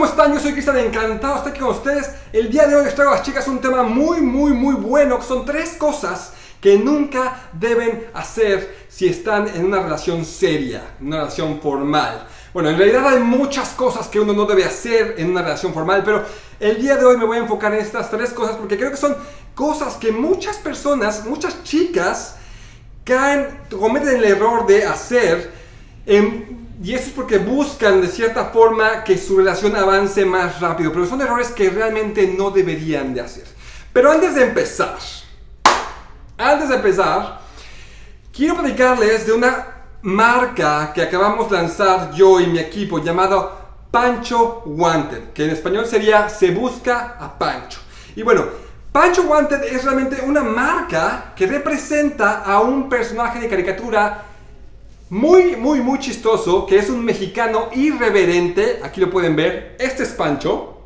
¿cómo están? Yo soy Cristian, encantado de estar aquí con ustedes. El día de hoy les traigo a las chicas un tema muy, muy, muy bueno, que son tres cosas que nunca deben hacer si están en una relación seria, una relación formal. Bueno, en realidad hay muchas cosas que uno no debe hacer en una relación formal, pero el día de hoy me voy a enfocar en estas tres cosas porque creo que son cosas que muchas personas, muchas chicas, caen, cometen el error de hacer y eso es porque buscan de cierta forma que su relación avance más rápido, pero son errores que realmente no deberían de hacer. Pero antes de empezar, antes de empezar, quiero platicarles de una marca que acabamos de lanzar yo y mi equipo llamado Pancho Wanted, que en español sería Se Busca a Pancho. Y bueno, Pancho Wanted es realmente una marca que representa a un personaje de caricatura muy, muy, muy chistoso, que es un mexicano irreverente. Aquí lo pueden ver. Este es Pancho.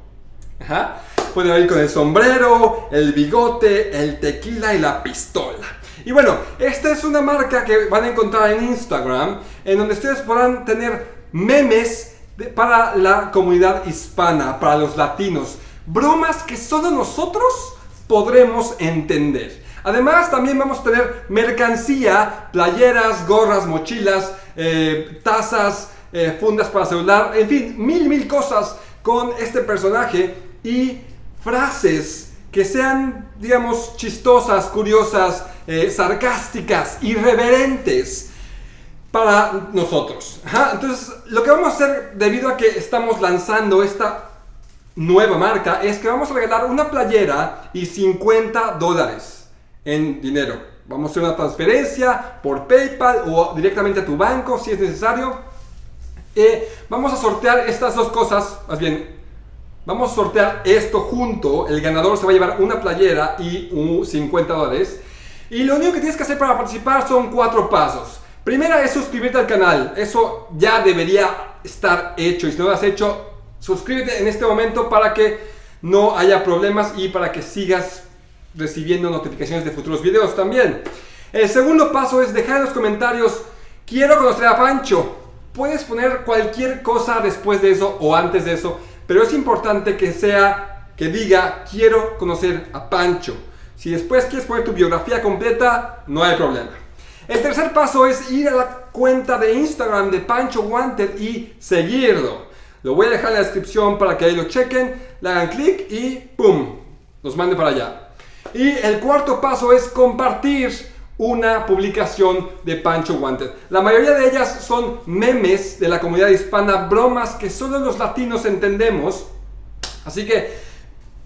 Ajá. Pueden ver con el sombrero, el bigote, el tequila y la pistola. Y bueno, esta es una marca que van a encontrar en Instagram, en donde ustedes podrán tener memes para la comunidad hispana, para los latinos. Bromas que solo nosotros podremos entender. Además, también vamos a tener mercancía, playeras, gorras, mochilas, eh, tazas, eh, fundas para celular, en fin, mil, mil cosas con este personaje y frases que sean, digamos, chistosas, curiosas, eh, sarcásticas, irreverentes para nosotros. Entonces, lo que vamos a hacer debido a que estamos lanzando esta nueva marca es que vamos a regalar una playera y 50 dólares en dinero. Vamos a hacer una transferencia por PayPal o directamente a tu banco si es necesario. Eh, vamos a sortear estas dos cosas, más bien, vamos a sortear esto junto. El ganador se va a llevar una playera y un 50 dólares. Y lo único que tienes que hacer para participar son cuatro pasos. Primera es suscribirte al canal. Eso ya debería estar hecho. Y si no lo has hecho, suscríbete en este momento para que no haya problemas y para que sigas recibiendo notificaciones de futuros videos también. El segundo paso es dejar en los comentarios, quiero conocer a Pancho. Puedes poner cualquier cosa después de eso o antes de eso, pero es importante que sea, que diga, quiero conocer a Pancho. Si después quieres poner tu biografía completa, no hay problema. El tercer paso es ir a la cuenta de Instagram de Pancho Wanted y seguirlo. Lo voy a dejar en la descripción para que ahí lo chequen, le hagan clic y ¡pum! Los mande para allá. Y el cuarto paso es compartir una publicación de Pancho Wanted. La mayoría de ellas son memes de la comunidad hispana, bromas que solo los latinos entendemos. Así que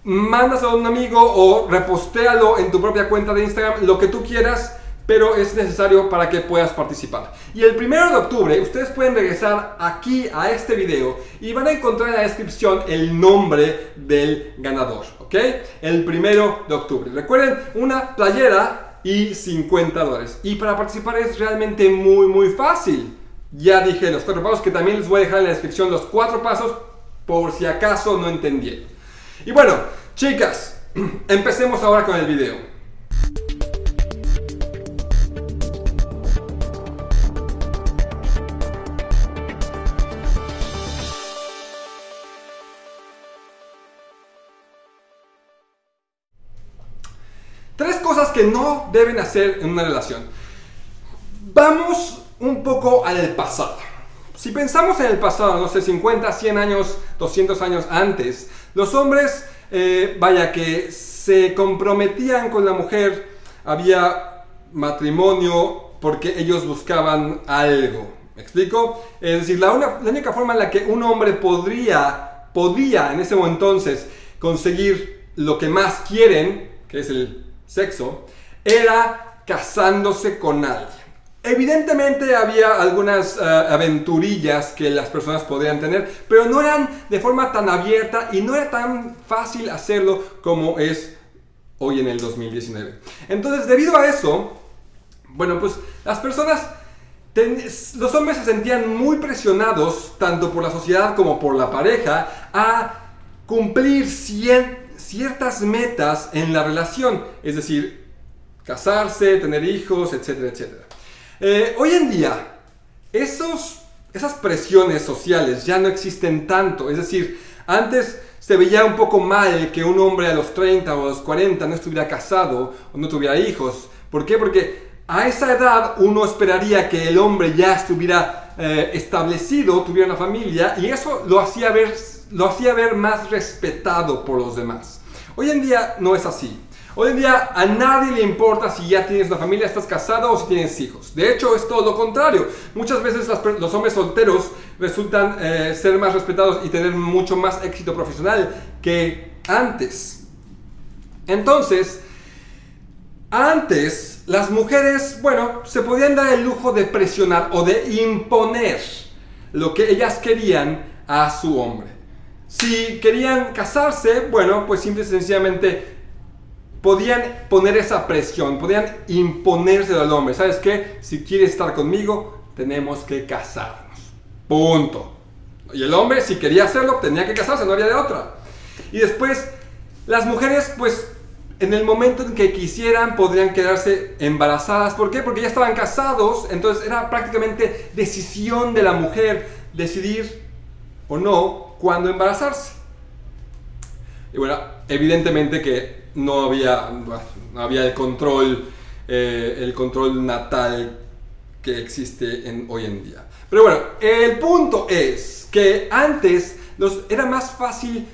mándaselo a un amigo o repostéalo en tu propia cuenta de Instagram, lo que tú quieras, pero es necesario para que puedas participar. Y el primero de octubre ustedes pueden regresar aquí a este video y van a encontrar en la descripción el nombre del ganador, ¿ok? El primero de octubre. Recuerden, una playera y 50 dólares. Y para participar es realmente muy, muy fácil. Ya dije los cuatro pasos que también les voy a dejar en la descripción los cuatro pasos por si acaso no entendieron. Y bueno, chicas, empecemos ahora con el video. Tres cosas que no deben hacer en una relación. Vamos un poco al pasado. Si pensamos en el pasado, no sé, 50, 100 años, 200 años antes, los hombres, eh, vaya que se comprometían con la mujer, había matrimonio porque ellos buscaban algo. ¿Me explico? Es decir, la, única forma en la que un hombre podría, podía en ese entonces conseguir lo que más quieren, que es el sexo, era casándose con alguien. Evidentemente había algunas eh, aventurillas que las personas podían tener, pero no eran de forma tan abierta y no era tan fácil hacerlo como es hoy en el 2019. Entonces, debido a eso, bueno, pues las personas, los hombres se sentían muy presionados, tanto por la sociedad como por la pareja, a cumplir ciertas metas en la relación, es decir, casarse, tener hijos, etcétera, etcétera. Eh, hoy en día, esos, esas presiones sociales ya no existen tanto. Es decir, Antes se veía un poco mal que un hombre a los 30 o a los 40 no estuviera casado o no tuviera hijos. ¿Por qué? Porque a esa edad uno esperaría que el hombre ya estuviera eh, establecido, tuviera una familia y eso lo hacía, ver, lo hacía ver más respetado por los demás. Hoy en día no es así. Hoy en día a nadie le importa si ya tienes una familia, estás casado o si tienes hijos. De hecho, es todo lo contrario. Muchas veces los hombres solteros resultan eh, ser más respetados y tener mucho más éxito profesional que antes. Entonces, antes las mujeres, bueno, se podían dar el lujo de presionar o de imponer lo que ellas querían a su hombre. Si querían casarse, bueno, pues simple y sencillamente podían poner esa presión, podían imponerse al hombre. ¿Sabes qué? Si quieres estar conmigo, tenemos que casarnos. Punto. Y el hombre, si quería hacerlo, tenía que casarse, no había de otra. Y después, las mujeres, pues, en el momento en que quisieran, podrían quedarse embarazadas. ¿Por qué? Porque ya estaban casados, entonces era prácticamente decisión de la mujer decidir o no cuándo embarazarse. Y bueno, evidentemente que no había, no había el control, eh, el control natal que existe en, hoy en día. Pero bueno, el punto es que antes era más fácil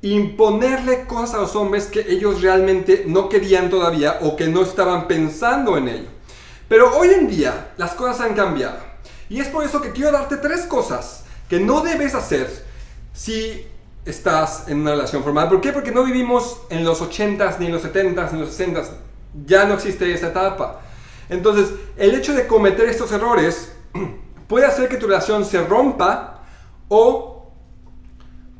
imponerle cosas a los hombres que ellos realmente no querían todavía o que no estaban pensando en ello. Pero hoy en día las cosas han cambiado. Y es por eso que quiero darte tres cosas que no debes hacer si estás en una relación formal. ¿Por qué? Porque no vivimos en los 80s, ni en los 70s, ni en los 60s. Ya no existe esa etapa. Entonces, el hecho de cometer estos errores puede hacer que tu relación se rompa o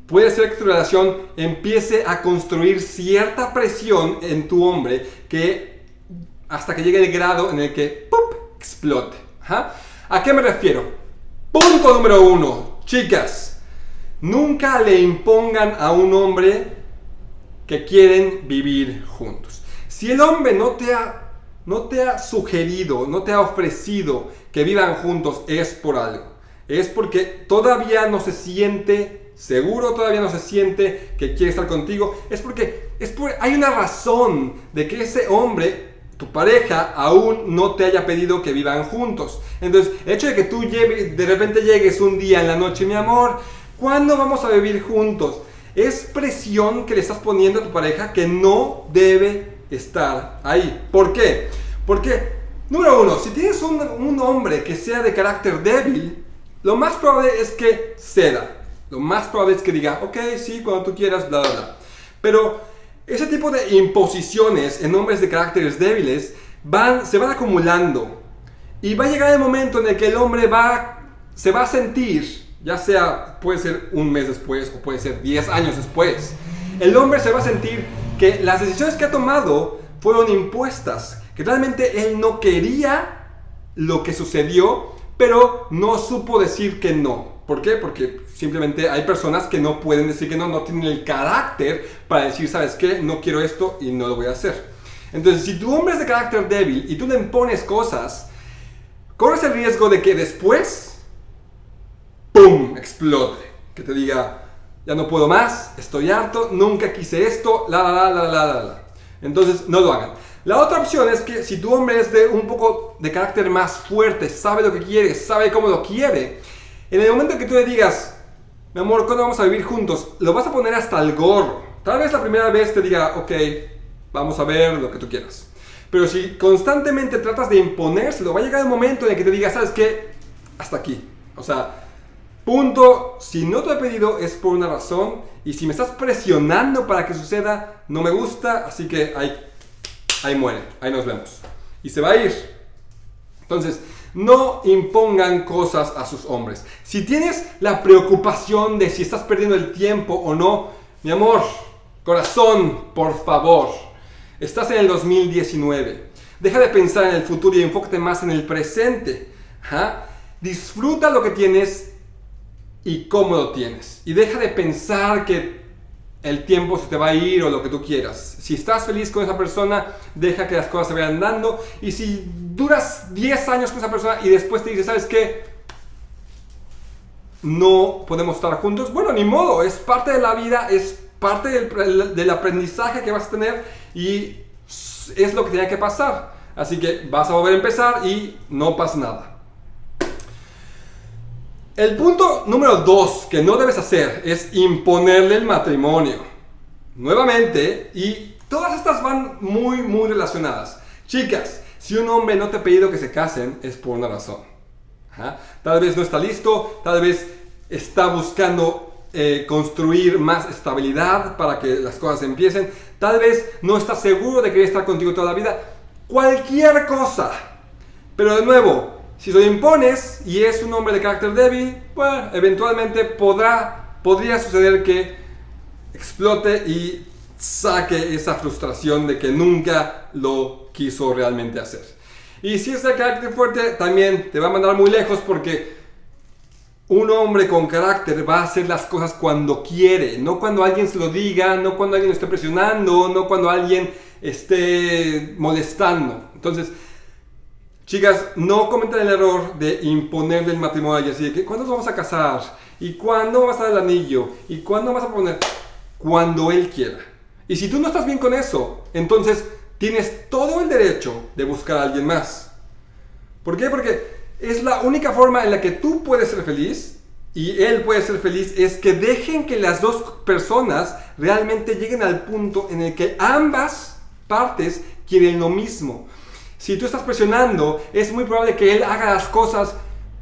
puede hacer que tu relación empiece a construir cierta presión en tu hombre que hasta que llegue el grado en el que ¡pup! explote. ¿A qué me refiero? Punto número uno, chicas Nunca le impongan a un hombre que quieren vivir juntos. Si el hombre no te ha, no te ha sugerido, no te ha ofrecido que vivan juntos, es por algo. Es porque todavía no se siente seguro, todavía no se siente que quiere estar contigo. Es porque es hay una razón de que ese hombre tu pareja aún no te haya pedido que vivan juntos. Entonces, el hecho de que tú de repente llegues un día en la noche, mi amor, ¿Cuándo vamos a vivir juntos? Es presión que le estás poniendo a tu pareja que no debe estar ahí. ¿Por qué? Porque, número uno, si tienes un, hombre que sea de carácter débil, lo más probable es que ceda. Lo más probable es que diga, ok, sí, cuando tú quieras, bla, bla, bla. Pero ese tipo de imposiciones en hombres de caracteres débiles van, se van acumulando. Y va a llegar el momento en el que el hombre va, se va a sentir ya sea puede ser un mes después o puede ser 10 años después, el hombre se va a sentir que las decisiones que ha tomado fueron impuestas, que realmente él no quería lo que sucedió, pero no supo decir que no. ¿Por qué? Porque simplemente hay personas que no pueden decir que no, no tienen el carácter para decir, ¿sabes qué? No quiero esto y no lo voy a hacer. Entonces, si tu hombre es de carácter débil y tú le impones cosas, corres el riesgo de que después ¡pum! explote. Que te diga, ya no puedo más, estoy harto, nunca quise esto, la, la, la, la, la, la. Entonces, no lo hagan. La otra opción es que si tu hombre es de un poco de carácter más fuerte, sabe lo que quiere, sabe cómo lo quiere, en el momento que tú le digas, mi amor, ¿cuándo vamos a vivir juntos? Lo vas a poner hasta el gorro. Tal vez la primera vez te diga, ok, vamos a ver lo que tú quieras. Pero si constantemente tratas de imponérselo, va a llegar el momento en el que te diga, ¿sabes qué? Hasta aquí. O sea, Punto, si no te he pedido es por una razón y si me estás presionando para que suceda, no me gusta, así que ahí, ahí muere, ahí nos vemos. Y se va a ir. Entonces, no impongan cosas a sus hombres. Si tienes la preocupación de si estás perdiendo el tiempo o no, mi amor, corazón, por favor, estás en el 2019. Deja de pensar en el futuro y enfócate más en el presente. Disfruta lo que tienes y cómo lo tienes. Y deja de pensar que el tiempo se te va a ir o lo que tú quieras. Si estás feliz con esa persona, deja que las cosas se vayan dando. Y si duras 10 años con esa persona y después te dice, ¿sabes qué? no podemos estar juntos, bueno, ni modo, es parte de la vida, es parte del, del aprendizaje que vas a tener y es lo que tiene que pasar. Así que vas a volver a empezar y no pasa nada. El punto número dos que no debes hacer es imponerle el matrimonio. Nuevamente, y todas estas van muy, muy relacionadas. Chicas, si un hombre no te ha pedido que se casen, es por una razón. Tal vez no está listo, tal vez está buscando eh, construir más estabilidad para que las cosas empiecen, tal vez no está seguro de querer estar contigo toda la vida. Cualquier cosa. Pero de nuevo, si lo impones y es un hombre de carácter débil, bueno, eventualmente podrá, podría suceder que explote y saque esa frustración de que nunca lo quiso realmente hacer. Y si es de carácter fuerte, también te va a mandar muy lejos porque un hombre con carácter va a hacer las cosas cuando quiere, no cuando alguien se lo diga, no cuando alguien lo esté presionando, no cuando alguien esté molestando. Entonces, Chicas, no cometen el error de imponerle el matrimonio así de que ¿cuándo nos vamos a casar? ¿Y cuándo vas a dar el anillo? ¿Y cuándo vas a poner? Cuando él quiera. Y si tú no estás bien con eso, entonces tienes todo el derecho de buscar a alguien más. ¿Por qué? Porque es la única forma en la que tú puedes ser feliz y él puede ser feliz es que dejen que las dos personas realmente lleguen al punto en el que ambas partes quieren lo mismo. Si tú estás presionando, es muy probable que él haga las cosas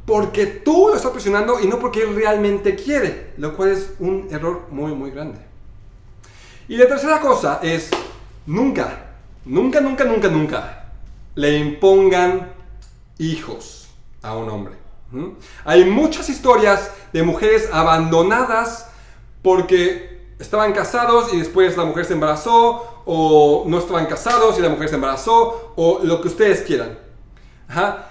porque tú lo estás presionando y no porque él realmente quiere, lo cual es un error muy, muy grande. Y la tercera cosa es, nunca, nunca, nunca, nunca, nunca le impongan hijos a un hombre. Hay muchas historias de mujeres abandonadas porque estaban casados y después la mujer se embarazó o no estaban casados y la mujer se embarazó, o lo que ustedes quieran.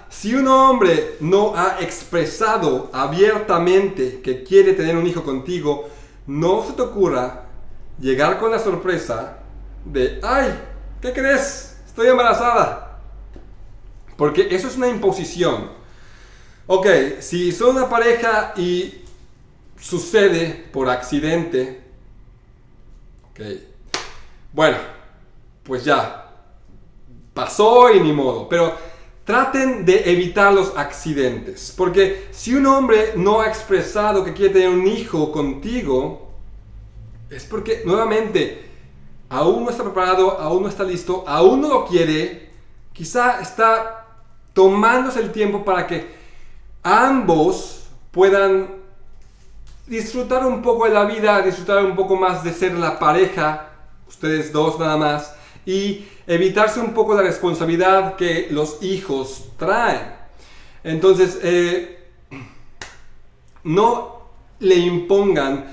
Si un hombre no ha expresado abiertamente que quiere tener un hijo contigo, no se te ocurra llegar con la sorpresa de, ay, ¿qué crees? Estoy embarazada. Porque eso es una imposición. Ok, si son una pareja y sucede por accidente, ok, bueno, pues ya, pasó y ni modo. Pero traten de evitar los accidentes. Porque si un hombre no ha expresado que quiere tener un hijo contigo, es porque nuevamente aún no está preparado, aún no está listo, aún no lo quiere. Quizá está tomándose el tiempo para que ambos puedan disfrutar un poco de la vida, disfrutar un poco más de ser la pareja ustedes dos nada más, y evitarse un poco la responsabilidad que los hijos traen. Entonces, eh, no le impongan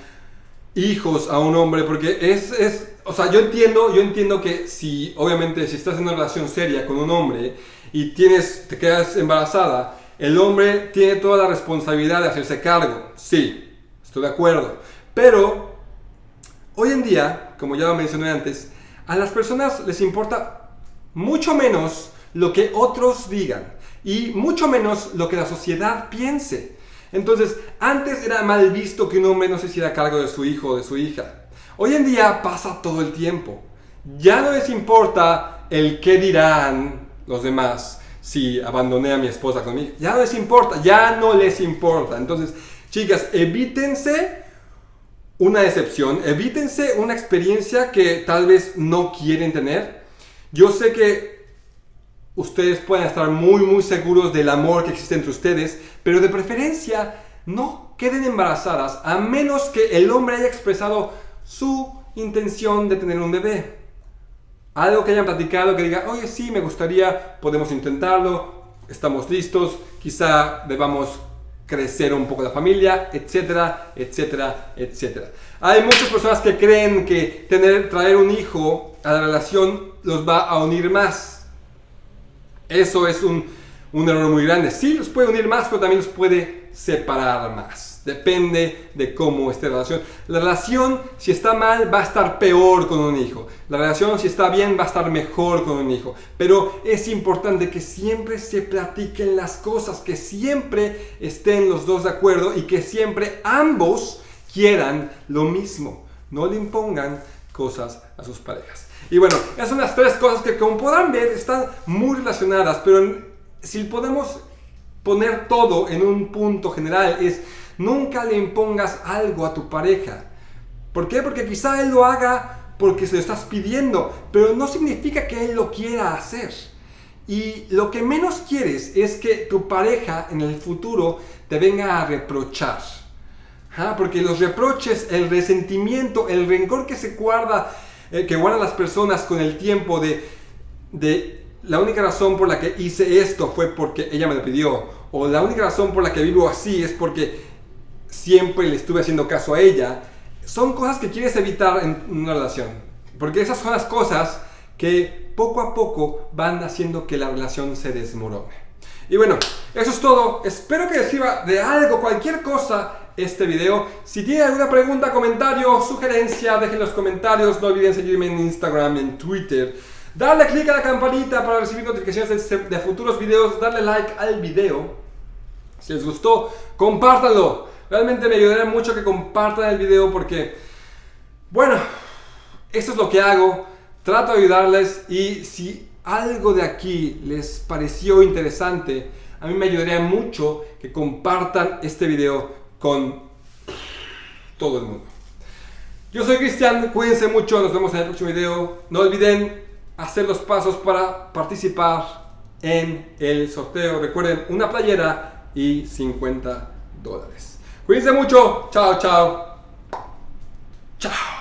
hijos a un hombre, porque es, es, o sea, yo entiendo, yo entiendo que si, obviamente, si estás en una relación seria con un hombre y tienes, te quedas embarazada, el hombre tiene toda la responsabilidad de hacerse cargo, sí, estoy de acuerdo, pero Hoy en día, como ya lo mencioné antes, a las personas les importa mucho menos lo que otros digan y mucho menos lo que la sociedad piense. Entonces, antes era mal visto que un hombre no se hiciera cargo de su hijo o de su hija. Hoy en día pasa todo el tiempo. Ya no les importa el qué dirán los demás si abandoné a mi esposa conmigo. Ya no les importa, ya no les importa. Entonces, chicas, evítense una decepción, evítense una experiencia que tal vez no quieren tener. Yo sé que ustedes pueden estar muy muy seguros del amor que existe entre ustedes, pero de preferencia no queden embarazadas a menos que el hombre haya expresado su intención de tener un bebé. Algo que hayan platicado, que diga, oye sí, me gustaría, podemos intentarlo, estamos listos, quizá debamos crecer un poco la familia, etcétera, etcétera, etcétera. Hay muchas personas que creen que tener, traer un hijo a la relación los va a unir más. Eso es un, un error muy grande. Sí, los puede unir más, pero también los puede separar más. Depende de cómo esté la relación. La relación, si está mal, va a estar peor con un hijo. La relación, si está bien, va a estar mejor con un hijo. Pero es importante que siempre se platiquen las cosas, que siempre estén los dos de acuerdo y que siempre ambos quieran lo mismo. No le impongan cosas a sus parejas. Y bueno, esas son las tres cosas que como podrán ver están muy relacionadas, pero si podemos poner todo en un punto general es Nunca le impongas algo a tu pareja. ¿Por qué? Porque quizá él lo haga porque se lo estás pidiendo, pero no significa que él lo quiera hacer. Y lo que menos quieres es que tu pareja en el futuro te venga a reprochar. ¿Ah? Porque los reproches, el resentimiento, el rencor que se guarda, eh, que guardan las personas con el tiempo de, de la única razón por la que hice esto fue porque ella me lo pidió, o la única razón por la que vivo así es porque siempre le estuve haciendo caso a ella, son cosas que quieres evitar en una relación. Porque esas son las cosas que poco a poco van haciendo que la relación se desmorone. Y bueno, eso es todo. Espero que les sirva de algo, cualquier cosa, este video. Si tienen alguna pregunta, comentario, sugerencia, dejen los comentarios. No olviden seguirme en Instagram, en Twitter. Darle click a la campanita para recibir notificaciones de, de futuros videos. Darle like al video. Si les gustó, compártanlo. Realmente me ayudaría mucho que compartan el video porque, bueno, esto es lo que hago. Trato de ayudarles y si algo de aquí les pareció interesante, a mí me ayudaría mucho que compartan este video con todo el mundo. Yo soy Cristian, cuídense mucho, nos vemos en el próximo video. No olviden hacer los pasos para participar en el sorteo. Recuerden, una playera y 50 dólares. Cuídense mucho. Chao, chao. Chao.